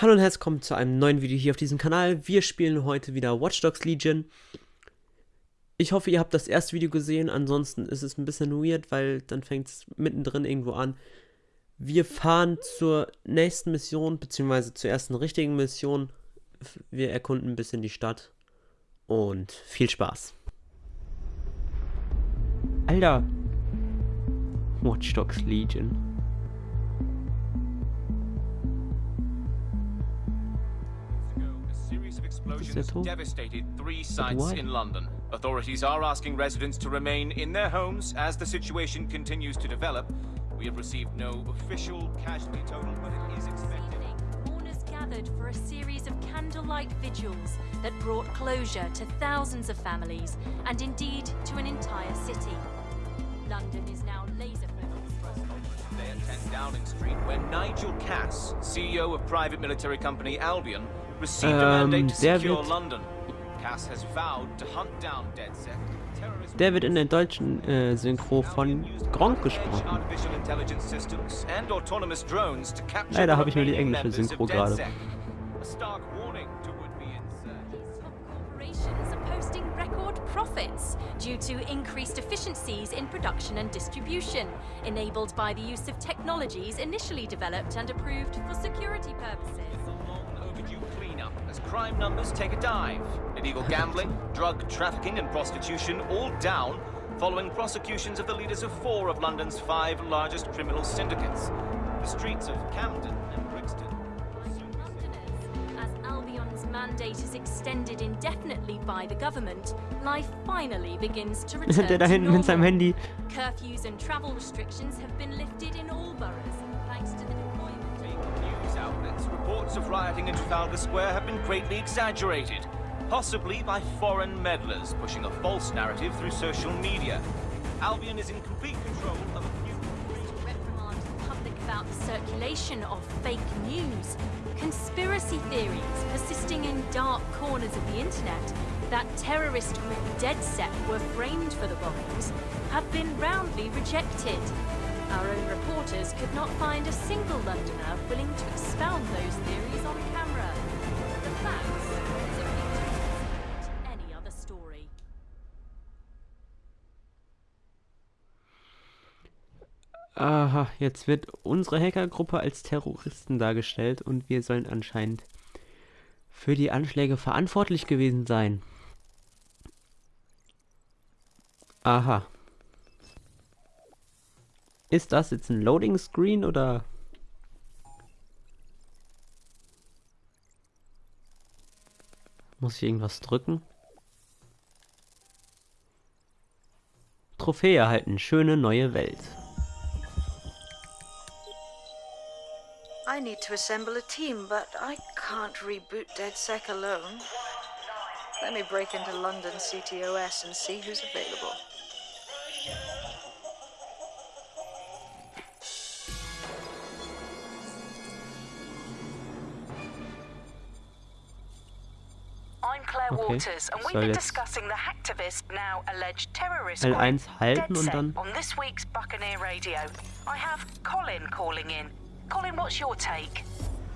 Hallo und herzlich willkommen zu einem neuen Video hier auf diesem Kanal. Wir spielen heute wieder Watch Dogs Legion. Ich hoffe, ihr habt das erste Video gesehen, ansonsten ist es ein bisschen weird, weil dann fängt es mittendrin irgendwo an. Wir fahren zur nächsten Mission, beziehungsweise zur ersten richtigen Mission. Wir erkunden ein bisschen die Stadt und viel Spaß. Alter! Watch Dogs Legion. Explosions devastated three sites in London. Authorities are asking residents to remain in their homes as the situation continues to develop. We have received no official casualty total, but it is expected. Mourners gathered for a series of candlelight vigils that brought closure to thousands of families and indeed to an entire city. London is now laser focused. Today at 10 Downing Street, where Nigel Cass, CEO of private military company Albion, to der wird- Der wird in der deutschen äh, Synchro von Gronk gesprochen. Leider habe ich nur die englische Synchro gerade. Due to increased efficiencies in production and distribution, enabled by the use of technologies initially developed and approved for security purposes. As crime numbers take a dive. Illegal gambling, drug trafficking, and prostitution all down following prosecutions of the leaders of four of London's five largest criminal syndicates. The streets of Camden mandate is extended indefinitely by the government, life finally begins to return der da to hinten mit seinem normal. Handy. Curfews and travel restrictions have been lifted in all boroughs, thanks to the deployment of news outlets, reports of rioting in Trafalgar Square have been greatly exaggerated, possibly by foreign meddlers pushing a false narrative through social media. Albion is in complete control of a new reprimand the public about the circulation of fake news, conspiracy theories persisting in dark corners of the internet that terrorist group DedSec were framed for the bombings have been roundly rejected. Our own reporters could not find a single Londoner willing to expound those theories on camera. The facts Aha, jetzt wird unsere Hackergruppe als Terroristen dargestellt und wir sollen anscheinend für die Anschläge verantwortlich gewesen sein. Aha. Ist das jetzt ein Loading Screen oder? Muss ich irgendwas drücken? Trophäe erhalten, schöne neue Welt. I need to assemble a team, but I can't reboot DedSec alone. Let me break into London CTOS and see who's available. I'm Claire Okay, Waters, and we've soll been jetzt discussing the hacktivist, now alleged terrorist L1 group halten und dann- on this week's Buccaneer Radio. I have Colin calling in. Colin, what's your take?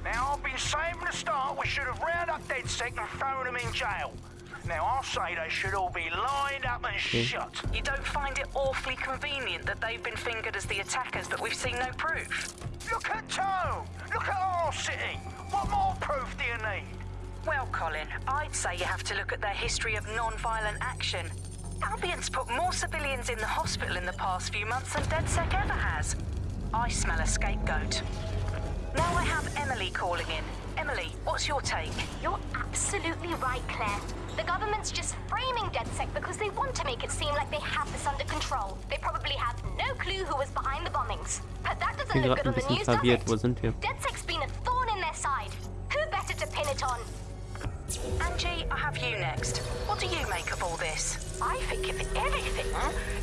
Now, I've been saying from the start we should have rounded up DedSec and thrown them in jail. Now, I'll say they should all be lined up and shot. You don't find it awfully convenient that they've been fingered as the attackers, but we've seen no proof? Look at Tone! Look at our city! What more proof do you need? Well, Colin, I'd say you have to look at their history of non-violent action. Albion's put more civilians in the hospital in the past few months than DedSec ever has. I smell a scapegoat. Now I have Emily calling in. Emily, what's your take? You're absolutely right, Claire. The government's just framing DedSec because they want to make it seem like they have this under control. They probably have no clue who was behind the bombings. But that doesn't bin look gerade good ein on the bisschen news, does verwirrt. it? Wo sind wir? DedSec's been a thorn in their side. Who better to pin it on? Angie, I have you next. What do you make of all this? I think if anything,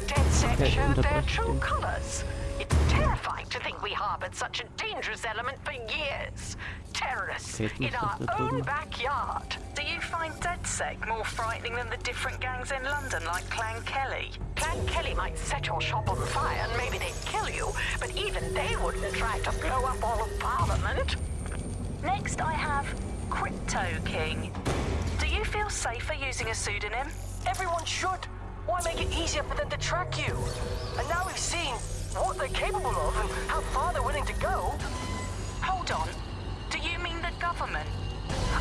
DedSec Okay, showed their true den. Terrifying to think we harbored such a dangerous element for years. Terrorists Okay, jetzt muss in our own backyard. Do you find DedSec more frightening than the different gangs in London like Clan Kelly? Clan Kelly might set your shop on fire and maybe they'd kill you, but even they wouldn't try to blow up all of Parliament. Next, I have Crypto King. Do you feel safer using a pseudonym? Everyone should. Why make it easier for them to track you? And now we've seen what they're capable of and how far they're willing to go. Hold on. Do you mean the government?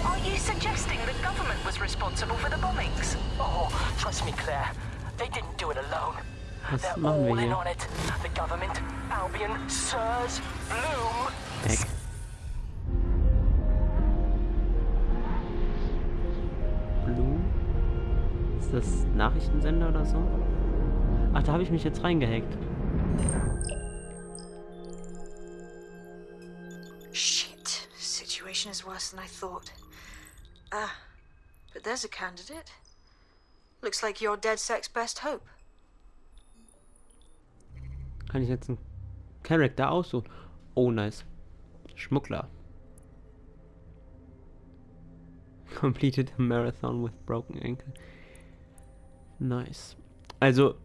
Are you suggesting the government was responsible for the bombings? Oh, trust me, Claire. They didn't do it alone. Was They're machen wir all in on it. The government, Albion, Sirs, Bloom. Weg. Blue? Ist das Nachrichtensender oder so? Ach, da habe ich mich jetzt reingehackt. Shit. Situation is worse than I thought. Ah, but there's a candidate. Looks like you're DedSec's best hope. Kann ich jetzt einen Charakter aussuchen? Oh, nice. Schmuggler. Completed a marathon with broken ankle. Nice. Also,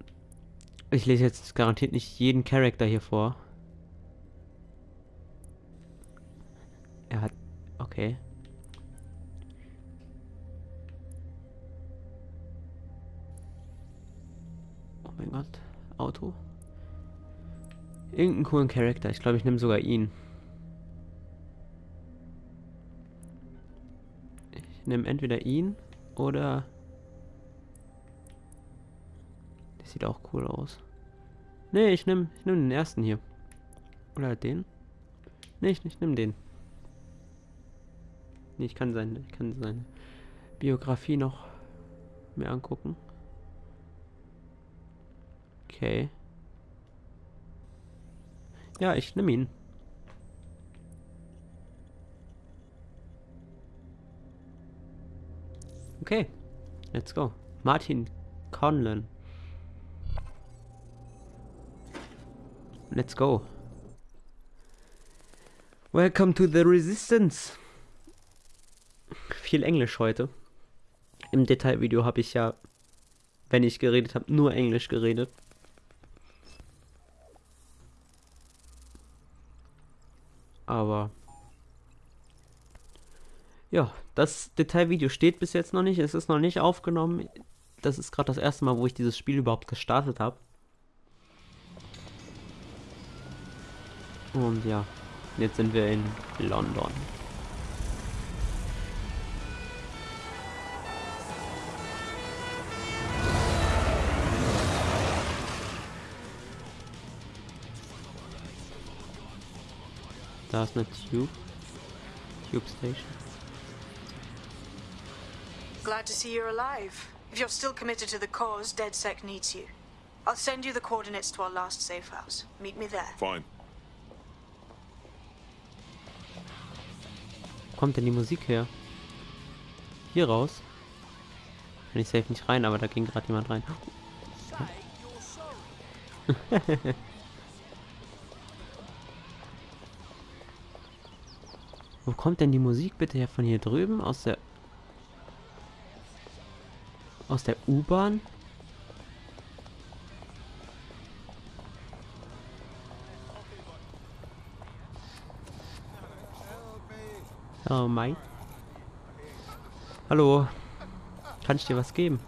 ich lese jetzt garantiert nicht jeden Charakter hier vor. Er hat. Okay. Oh mein Gott. Auto. Irgendeinen coolen Charakter. Ich glaube, ich nehme sogar ihn. Ich nehme entweder ihn oder... sieht auch cool aus. Nee, ich nehme ich nehm den ersten hier. Oder den? Nee, ich, ich nehme den. Nee, ich kann seine, ich kann seine Biografie noch mir angucken. Okay. Ja, ich nehme ihn. Okay, let's go. Martin Conlon. Let's go. Welcome to the Resistance. Viel Englisch heute. Im Detailvideo habe ich ja, wenn ich geredet habe, nur Englisch geredet. Aber ja, das Detailvideo steht bis jetzt noch nicht. Es ist noch nicht aufgenommen. Das ist gerade das erste Mal, wo ich dieses Spiel überhaupt gestartet habe. Und ja, jetzt sind wir in London. Da ist eine Tube. Tube Station. Glad to see you're alive. If you're still committed to the cause, DedSec needs you. I'll send you the coordinates to our last safe house. Meet me there. Fine. Kommt denn die Musik her? Hier raus? Kann ich safe nicht rein, aber da ging gerade jemand rein. Wo kommt denn die Musik bitte her? Von hier drüben? Aus der... Aus der U-Bahn? Oh mein. Hallo. Kann ich dir was geben?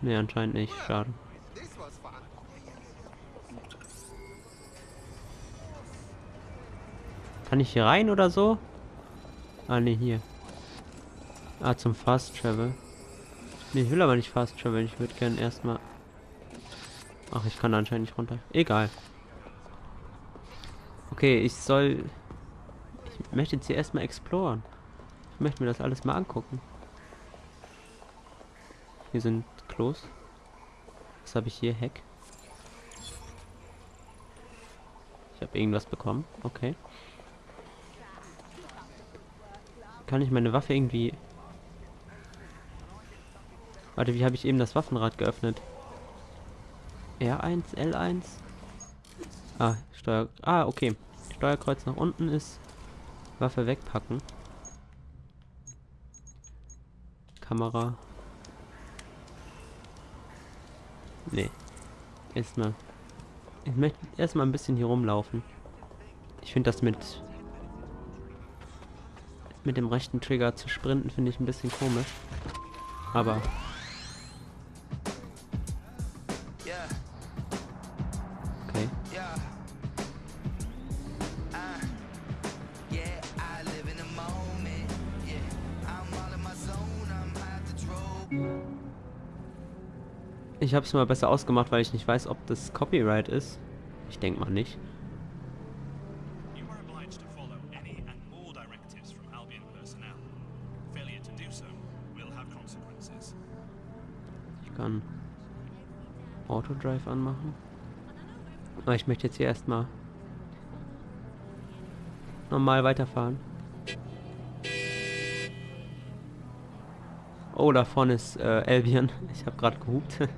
Nee, anscheinend nicht. Schade. Kann ich hier rein oder so? Ah, ne, hier. Ah, zum Fast Travel. Ne, ich will aber nicht Fast Travel. Ich würde gerne erstmal... Ach, ich kann anscheinend nicht runter. Egal. Okay, ich soll... Ich möchte jetzt hier erstmal exploren. Ich möchte mir das alles mal angucken. Hier sind Klos. Was habe ich hier? Heck. Ich habe irgendwas bekommen. Okay. Kann ich meine Waffe irgendwie... Warte, wie habe ich eben das Waffenrad geöffnet? R1, L1? Ah, Steuer... Ah, okay. Steuerkreuz nach unten ist Waffe wegpacken. Kamera. Nee. Erstmal. Ich möchte erstmal ein bisschen hier rumlaufen. Ich finde das mit Mit dem rechten Trigger zu sprinten finde ich ein bisschen komisch. Aber Ich habe es mal besser ausgemacht, weil ich nicht weiß, ob das Copyright ist. Ich denke mal nicht. Ich kann Autodrive anmachen. Aber ich möchte jetzt hier erstmal normal weiterfahren. Oh, da vorne ist äh, Albion. Ich habe gerade gehupt.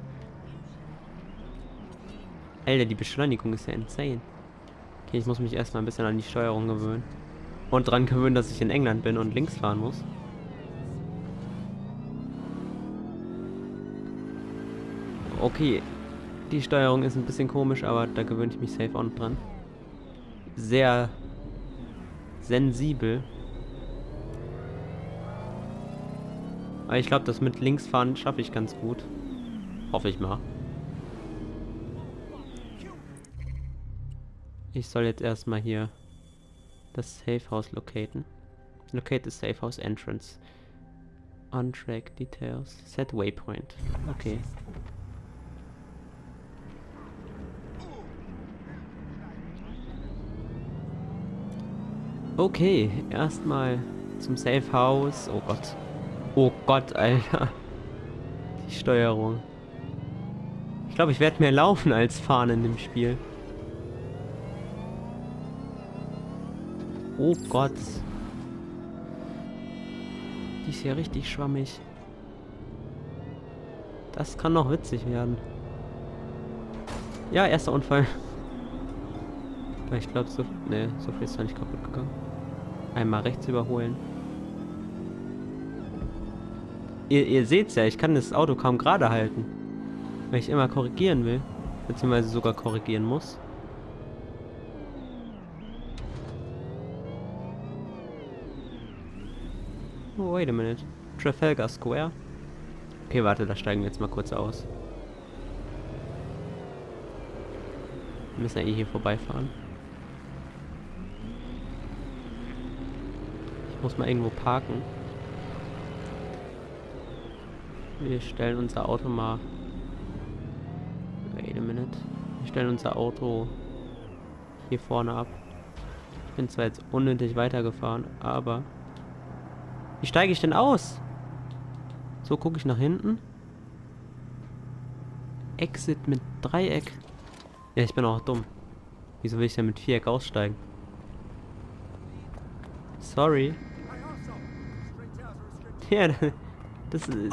Alter, die Beschleunigung ist ja insane. Okay, ich muss mich erstmal ein bisschen an die Steuerung gewöhnen. Und dran gewöhnen, dass ich in England bin und links fahren muss. Okay, die Steuerung ist ein bisschen komisch, aber da gewöhne ich mich safe noch dran. Sehr sensibel. Aber ich glaube, das mit links fahren schaffe ich ganz gut. Hoffe ich mal. Ich soll jetzt erstmal hier das Safe House locaten. Locate the Safe House entrance. On track details. Set waypoint. Okay. Okay, erstmal zum Safe House. Oh Gott. Oh Gott, Alter. Die Steuerung. Ich glaube, ich werde mehr laufen als fahren in dem Spiel. Oh Gott. Die ist ja richtig schwammig. Das kann noch witzig werden. Ja, erster Unfall. Ich glaube, so, nee, so viel ist da nicht kaputt gegangen. Einmal rechts überholen. Ihr, ihr seht's ja, ich kann das Auto kaum gerade halten. Weil ich immer korrigieren will. Beziehungsweise sogar korrigieren muss. Oh, wait a minute. Trafalgar Square. Okay, warte, da steigen wir jetzt mal kurz aus. Wir müssen ja eh hier vorbeifahren. Ich muss mal irgendwo parken. Wir stellen unser Auto mal... Wait a minute. Wir stellen unser Auto hier vorne ab. Ich bin zwar jetzt unnötig weitergefahren, aber... Wie steige ich denn aus? So gucke ich nach hinten. Exit mit Dreieck. Ja, ich bin auch dumm. Wieso will ich denn mit Viereck aussteigen? Sorry. Ja, das ist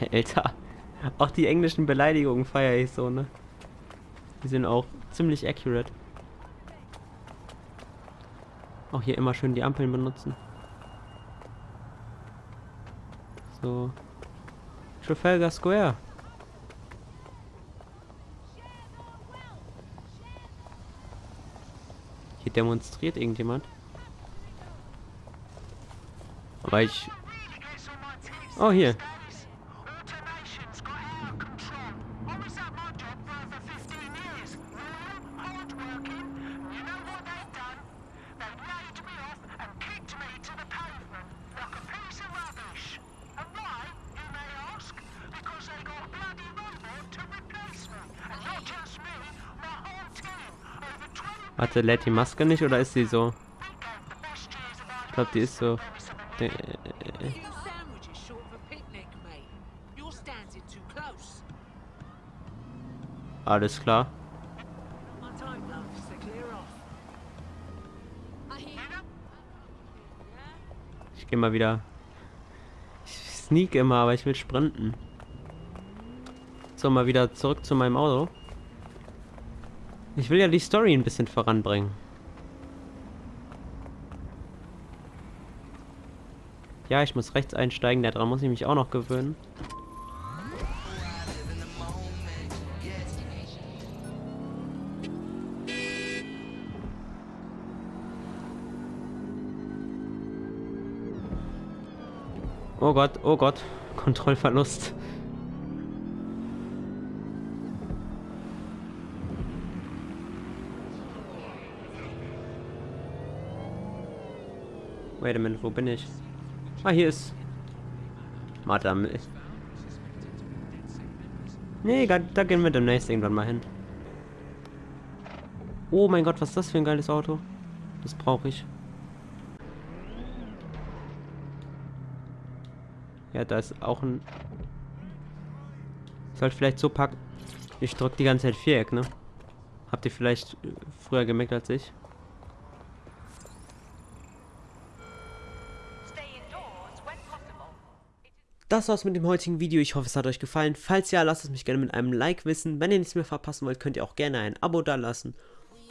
Alter. Auch die englischen Beleidigungen feiere ich so, ne? Die sind auch ziemlich accurate. Auch hier immer schön die Ampeln benutzen. So. Trafalgar Square. Hier demonstriert irgendjemand. Aber ich... Oh, hier. Warte, lädt die Maske nicht oder ist sie so? Ich glaube, die ist so. Standing too close. Alles klar. Ich gehe mal wieder. Ich sneak immer, aber ich will sprinten. So, mal wieder zurück zu meinem Auto. Ich will ja die Story ein bisschen voranbringen. Ja, ich muss rechts einsteigen, daran muss ich mich auch noch gewöhnen. Oh Gott, oh Gott. Kontrollverlust. Wait a minute, wo bin ich? Ah, hier ist... Madame. Nee, da, da gehen wir demnächst irgendwann mal hin. Oh mein Gott, was ist das für ein geiles Auto? Das brauche ich. Ja, da ist auch ein... Sollte vielleicht so packen. Ich drücke die ganze Zeit Viereck, ne? Habt ihr vielleicht früher gemerkt als ich? Das war's mit dem heutigen Video. Ich hoffe, es hat euch gefallen. Falls ja, lasst es mich gerne mit einem Like wissen. Wenn ihr nichts mehr verpassen wollt, könnt ihr auch gerne ein Abo dalassen.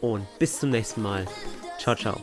Und bis zum nächsten Mal. Ciao, ciao.